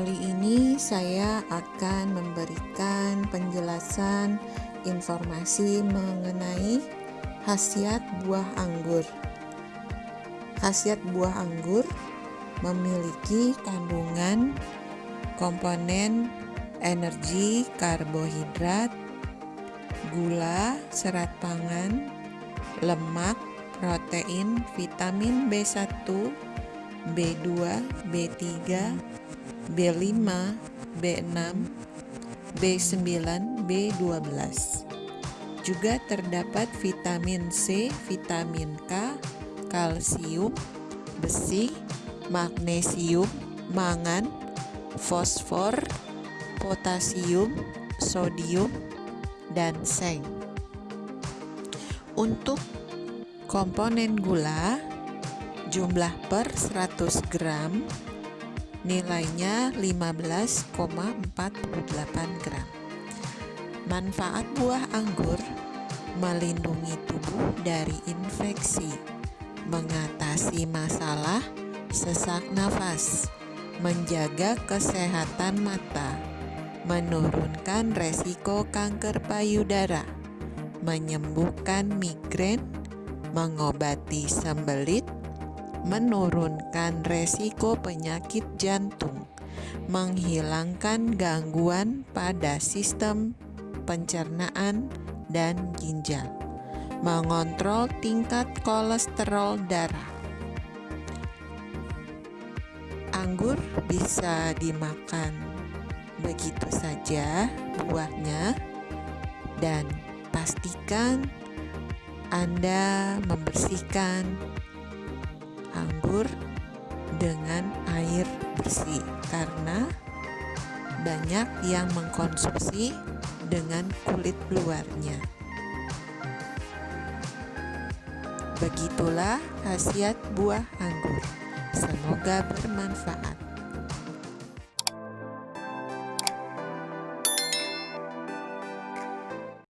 ini saya akan memberikan penjelasan informasi mengenai khasiat buah anggur. Khasiat buah anggur memiliki kandungan komponen energi, karbohidrat, gula, serat pangan, lemak, protein, vitamin B1, B2, B3, B5, B6, B9, B12. Juga terdapat vitamin C, vitamin K, kalsium, besi, magnesium, mangan, fosfor, potasium, sodium, dan seng. Untuk komponen gula jumlah per 100 gram nilainya 15,48 gram. Manfaat buah anggur melindungi tubuh dari infeksi mengatasi masalah sesak nafas menjaga kesehatan mata menurunkan resiko kanker payudara menyembuhkan migrain mengobati sembelit, menurunkan resiko penyakit jantung, menghilangkan gangguan pada sistem pencernaan dan ginjal, mengontrol tingkat kolesterol darah. Anggur bisa dimakan begitu saja buahnya dan pastikan anda membersihkan anggur dengan air bersih karena banyak yang mengkonsumsi dengan kulit luarnya. Begitulah khasiat buah anggur. Semoga bermanfaat.